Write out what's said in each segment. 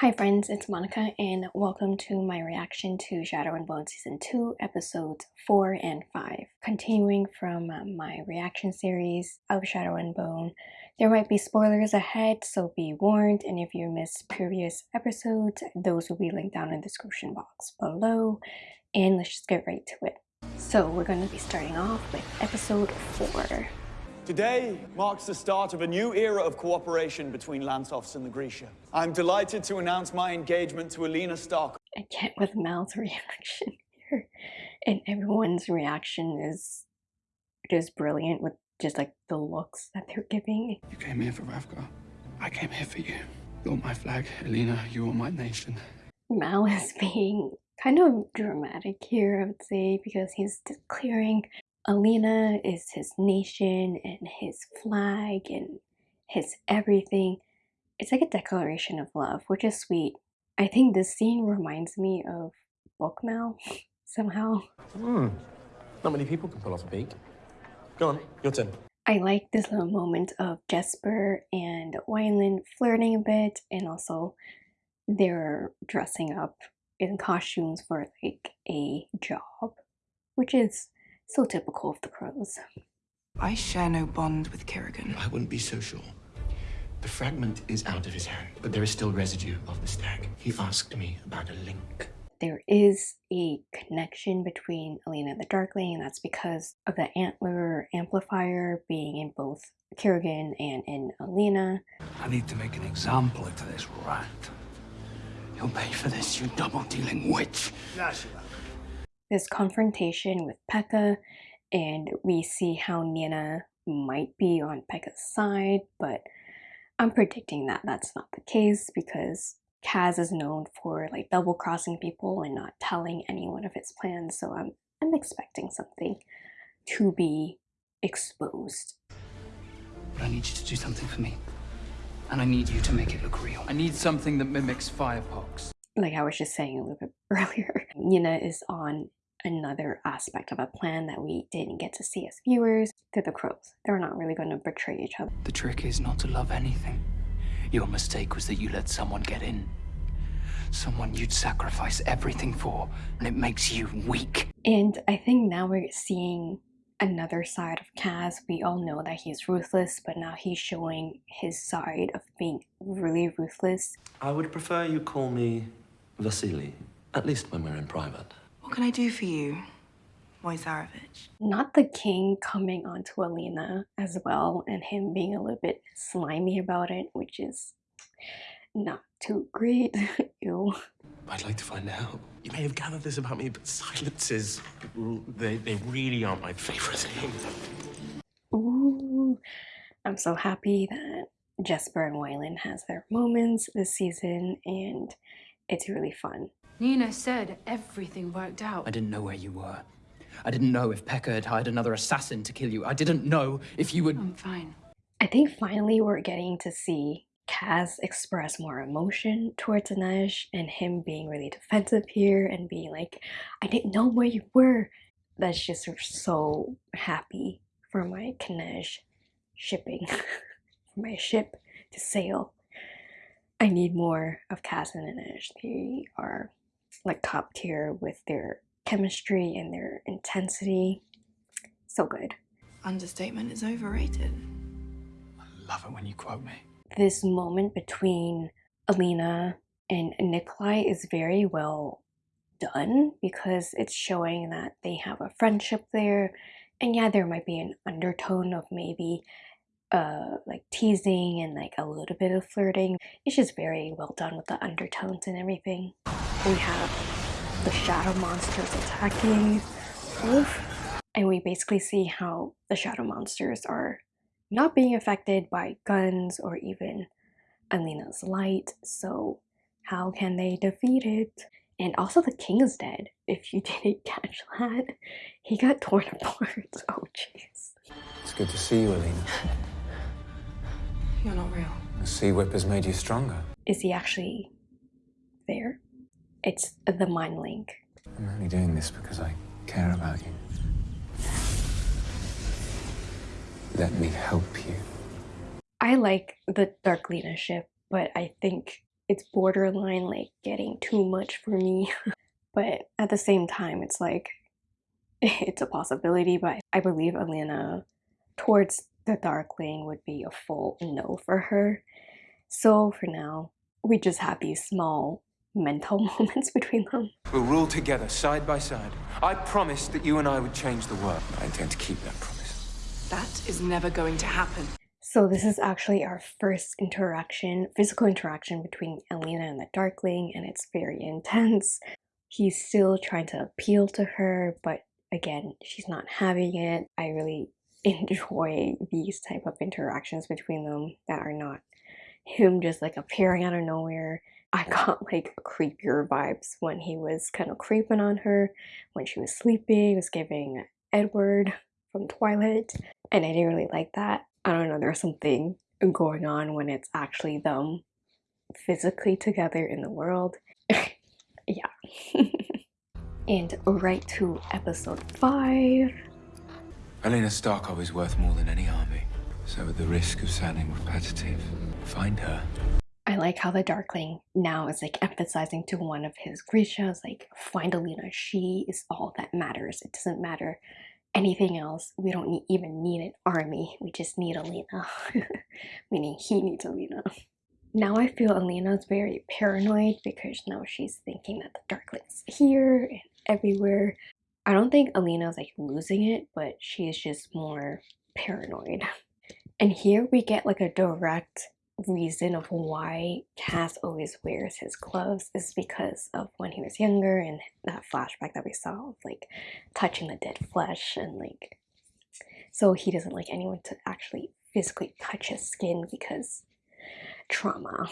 Hi friends, it's Monica and welcome to my reaction to Shadow and Bone Season 2 episodes 4 and 5. Continuing from uh, my reaction series of Shadow and Bone, there might be spoilers ahead so be warned and if you missed previous episodes, those will be linked down in the description box below and let's just get right to it. So we're going to be starting off with episode 4. Today marks the start of a new era of cooperation between Lantsovs and the Grisha. I'm delighted to announce my engagement to Alina Stark. I can't with Mal's reaction here. And everyone's reaction is just brilliant with just like the looks that they're giving. You came here for Ravka. I came here for you. You're my flag, Alina. You are my nation. Mal is being kind of dramatic here, I would say, because he's declaring Alina is his nation and his flag and his everything. It's like a declaration of love, which is sweet. I think this scene reminds me of Book Mal somehow. Hmm. Not many people can pull off a beak. Go on, your turn. I like this little moment of Jesper and Wylan flirting a bit and also they're dressing up in costumes for like a job, which is so typical of the crows. I share no bond with Kirigan. I wouldn't be so sure. The fragment is out of his hand, but there is still residue of the stag. He asked me about a link. There is a connection between Alina and the Darkling, and that's because of the antler amplifier being in both Kirigan and in Alina. I need to make an example of this rat. You'll pay for this, you double-dealing witch. This confrontation with Pekka and we see how Nina might be on Pekka's side, but I'm predicting that that's not the case because Kaz is known for like double crossing people and not telling anyone of his plans, so I'm I'm expecting something to be exposed. But I need you to do something for me. And I need you to make it look real. I need something that mimics firepox. Like I was just saying a little bit earlier, Nina is on another aspect of a plan that we didn't get to see as viewers. They're the crows. They're not really going to betray each other. The trick is not to love anything. Your mistake was that you let someone get in. Someone you'd sacrifice everything for, and it makes you weak. And I think now we're seeing another side of Kaz. We all know that he's ruthless, but now he's showing his side of being really ruthless. I would prefer you call me Vasily, at least when we're in private. What can I do for you, moi tsarevich? Not the king coming onto Alina as well and him being a little bit slimy about it, which is not too great. Ew. I'd like to find out. You may have gathered this about me, but silences, they, they really aren't my favorite thing. Ooh, I'm so happy that Jesper and Wylan has their moments this season and it's really fun. Nina said everything worked out. I didn't know where you were. I didn't know if Pekka had hired another assassin to kill you. I didn't know if you would- I'm fine. I think finally we're getting to see Kaz express more emotion towards Inej and him being really defensive here and being like, I didn't know where you were. That's just so happy for my Kanej shipping, for my ship to sail. I need more of Kaz and Inej. They are like top tier with their chemistry and their intensity. So good. Understatement is overrated. I love it when you quote me. This moment between Alina and Nikolai is very well done because it's showing that they have a friendship there. And yeah, there might be an undertone of maybe uh like teasing and like a little bit of flirting. It's just very well done with the undertones and everything. We have the shadow monsters attacking Oof. and we basically see how the shadow monsters are not being affected by guns or even Alina's light so how can they defeat it? And also the king is dead, if you didn't catch that. He got torn apart, oh jeez. It's good to see you, Alina. You're not real. The sea whip has made you stronger. Is he actually there? It's the mind link. I'm only doing this because I care about you. Let me help you. I like the Darklina ship, but I think it's borderline like getting too much for me. but at the same time, it's like it's a possibility. But I believe Alina towards the Darkling would be a full no for her. So for now, we just have these small mental moments between them. We'll rule together, side by side. I promised that you and I would change the world. I intend to keep that promise. That is never going to happen. So this is actually our first interaction, physical interaction between Alina and the Darkling, and it's very intense. He's still trying to appeal to her, but again, she's not having it. I really enjoy these type of interactions between them that are not him just like appearing out of nowhere. I got like creepier vibes when he was kind of creeping on her when she was sleeping. Was giving Edward from Twilight, and I didn't really like that. I don't know, there's something going on when it's actually them physically together in the world. yeah. and right to episode 5. Alina Starkov is worth more than any army. So at the risk of sounding repetitive, find her. I like how the Darkling now is like emphasizing to one of his Grishas, like, find Alina, she is all that matters. It doesn't matter anything else. We don't need, even need an army. We just need Alina. Meaning he needs Alina. Now I feel Alina is very paranoid because now she's thinking that the Darkling's here and everywhere. I don't think Alina's like losing it, but she's just more paranoid. And here we get like a direct reason of why Kaz always wears his gloves is because of when he was younger and that flashback that we saw of like touching the dead flesh and like so he doesn't like anyone to actually physically touch his skin because trauma.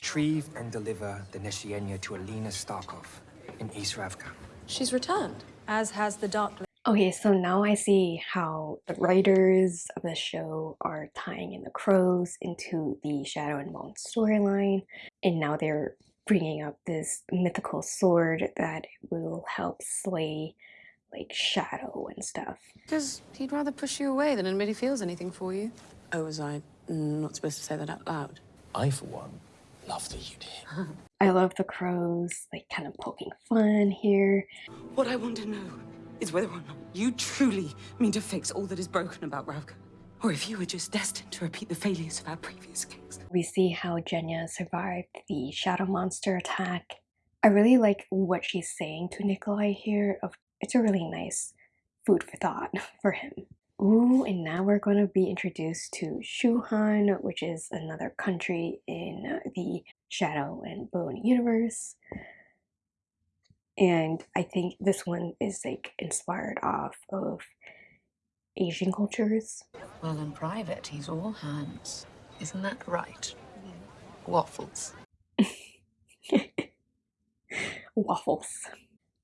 Retrieve and deliver the Neshyenyer to Alina Starkov in East Ravka. She's returned, as has the Dark Okay, so now I see how the writers of the show are tying in the crows into the Shadow and Bone storyline, and now they're bringing up this mythical sword that will help slay like Shadow and stuff. Because he'd rather push you away than admit he feels anything for you. Oh, was I not supposed to say that out loud? I, for one, love that you did. I love the crows, like kind of poking fun here. What I want to know is whether or not you truly mean to fix all that is broken about Ravka, or if you were just destined to repeat the failures of our previous kings. We see how Genya survived the shadow monster attack. I really like what she's saying to Nikolai here. Of It's a really nice food for thought for him. Ooh, and now we're going to be introduced to Shu Han, which is another country in the Shadow and Bone universe and I think this one is like inspired off of Asian cultures. Well, in private, he's all hands. Isn't that right? Waffles. Waffles.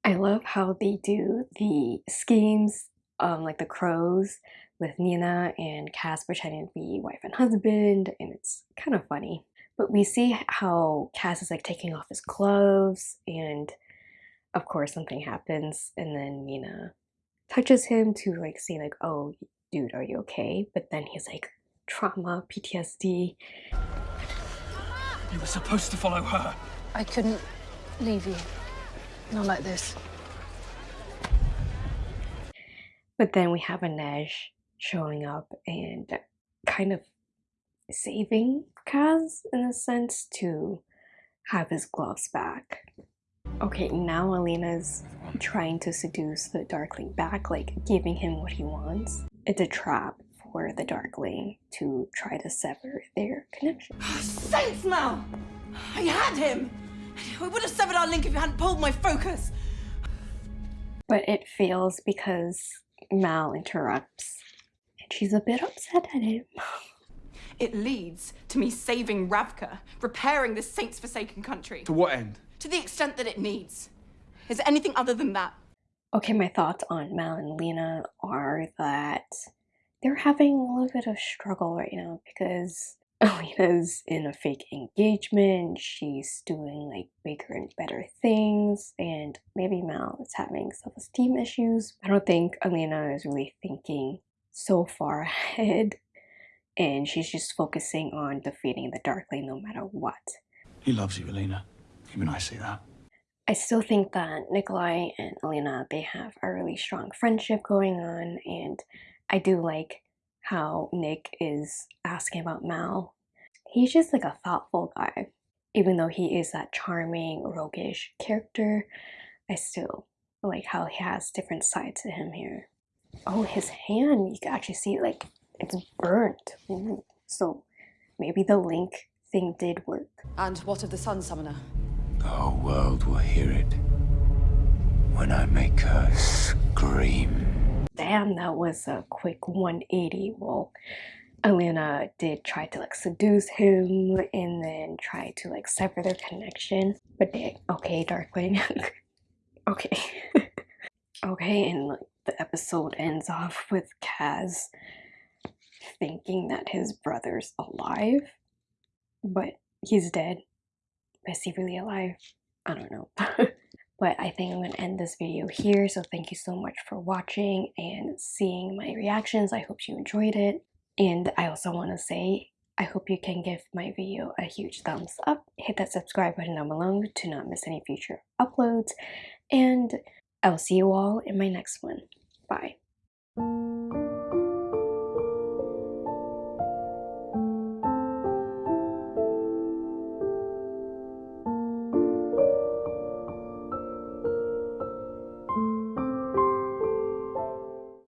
I love how they do the schemes, um, like the crows with Nina and Kaz pretending to be wife and husband, and it's kind of funny. But we see how Kaz is like taking off his clothes and of course something happens and then Nina touches him to like say like oh dude are you okay? But then he's like trauma PTSD you were supposed to follow her. I couldn't leave you. Not like this. But then we have Inej showing up and kind of saving Kaz in a sense to have his gloves back Okay, now Alina's trying to seduce the Darkling back, like giving him what he wants. It's a trap for the Darkling to try to sever their connection. Ah, saints, Mal! I had him! I would have severed our link if you hadn't pulled my focus! But it fails because Mal interrupts, and she's a bit upset at him. It leads to me saving Ravka, repairing this saints forsaken country. To what end? To the extent that it needs. Is there anything other than that? Okay, my thoughts on Mal and Lena are that they're having a little bit of struggle right now because Alina's in a fake engagement, she's doing like bigger and better things, and maybe Mal is having self-esteem issues. I don't think Alina is really thinking so far ahead, and she's just focusing on defeating the Darkling no matter what. He loves you, Alina. Even I see that. I still think that Nikolai and Alina, they have a really strong friendship going on and I do like how Nick is asking about Mal. He's just like a thoughtful guy. Even though he is that charming, roguish character, I still like how he has different sides to him here. Oh, his hand, you can actually see like it's burnt. Ooh. So maybe the link thing did work. And what of the Sun Summoner? The whole world will hear it when I make her scream. Damn, that was a quick 180. Well, Alina did try to like seduce him and then try to like sever their connection. But they, okay, Darkling. okay. okay, and like, the episode ends off with Kaz thinking that his brother's alive, but he's dead. Is he really alive? I don't know. but I think I'm to end this video here. So thank you so much for watching and seeing my reactions. I hope you enjoyed it. And I also want to say, I hope you can give my video a huge thumbs up. Hit that subscribe button down below to not miss any future uploads. And I'll see you all in my next one. Bye.